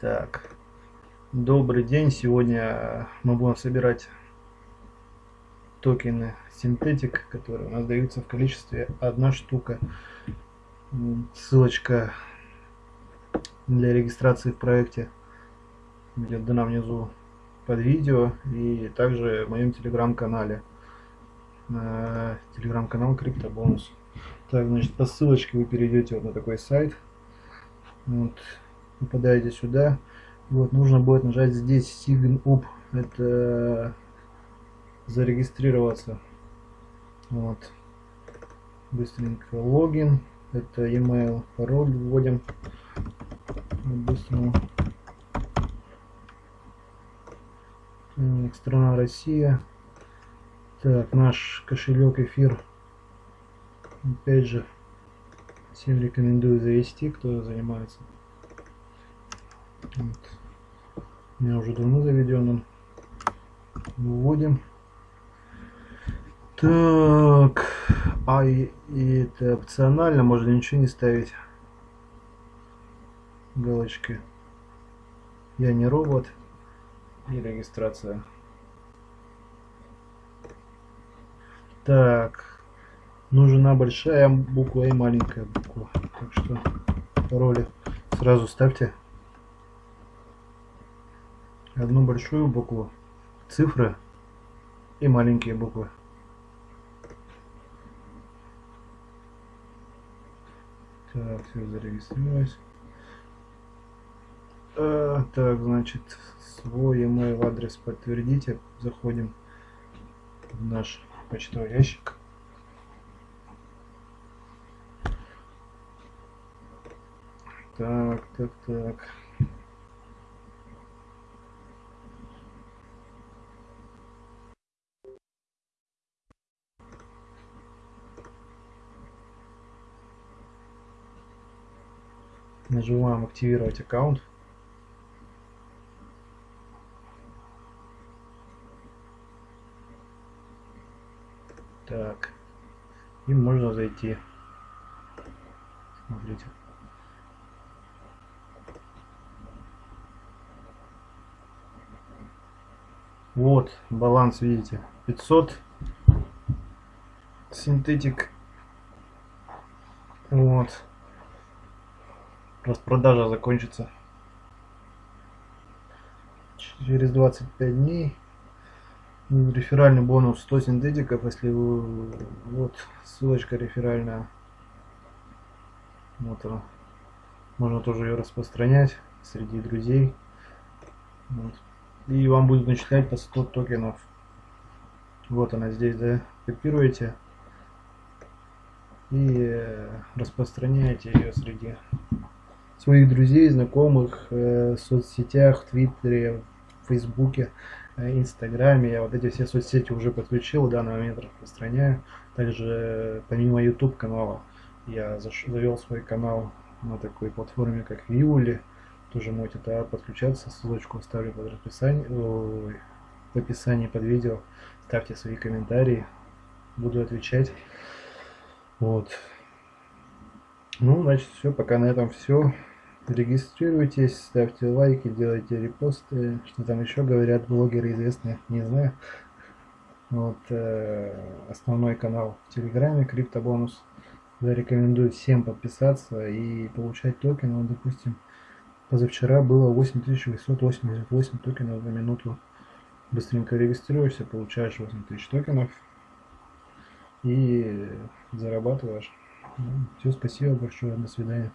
Так, добрый день. Сегодня мы будем собирать токены синтетик, которые у нас даются в количестве одна штука. Ссылочка для регистрации в проекте будет дана внизу под видео и также в моем телеграм-канале. Телеграм-канал Криптобонус. Так, значит, по ссылочке вы перейдете вот на такой сайт. Вот, попадаете сюда. Вот, нужно будет нажать здесь Sign Up. Это зарегистрироваться. Вот. Быстренько логин. Это email, пароль вводим. Быстрому. Страна Россия. Так, наш кошелек эфир. Опять же, всем рекомендую завести, кто занимается. Вот. У меня уже давно заведен он. Вводим. Так, а и, и это опционально, можно ничего не ставить. Галочки. Я не робот. И регистрация. Так, нужна большая буква и маленькая буква. Так что пароли сразу ставьте одну большую букву, цифры и маленькие буквы. Так, все зарегистрировалось. А, так, значит, свой email адрес подтвердите. Заходим в наш почтовый ящик. Так, так, так. Нажимаем активировать аккаунт. Так. И можно зайти. Смотрите. Вот, баланс, видите, 500 синтетик. Вот. Распродажа закончится через 25 дней. Реферальный бонус 100 синтетиков, если вы... Вот ссылочка реферальная. Вот она. Можно тоже ее распространять среди друзей. Вот. И вам будет начислять по 100 токенов. Вот она здесь, да. Копируете и э, распространяете ее среди своих друзей, знакомых, э, в соцсетях, в Твиттере, в Фейсбуке, э, Инстаграме. Я вот эти все соцсети уже подключил, в данный момент распространяю. Также помимо YouTube канала я завел свой канал на такой платформе, как Виули. Тоже можете туда подключаться, ссылочку оставлю под расписание, в описании под видео. Ставьте свои комментарии, буду отвечать. Вот. Ну, значит, все, пока на этом все. Регистрируйтесь, ставьте лайки, делайте репосты. Что там еще говорят блогеры известные, не знаю. Вот э, основной канал в Телеграме, криптобонус. Я рекомендую всем подписаться и получать токены. Вот, допустим, позавчера было 8888 токенов за минуту. Быстренько регистрируешься, получаешь 8000 токенов и зарабатываешь. Ну, все, спасибо большое, до свидания.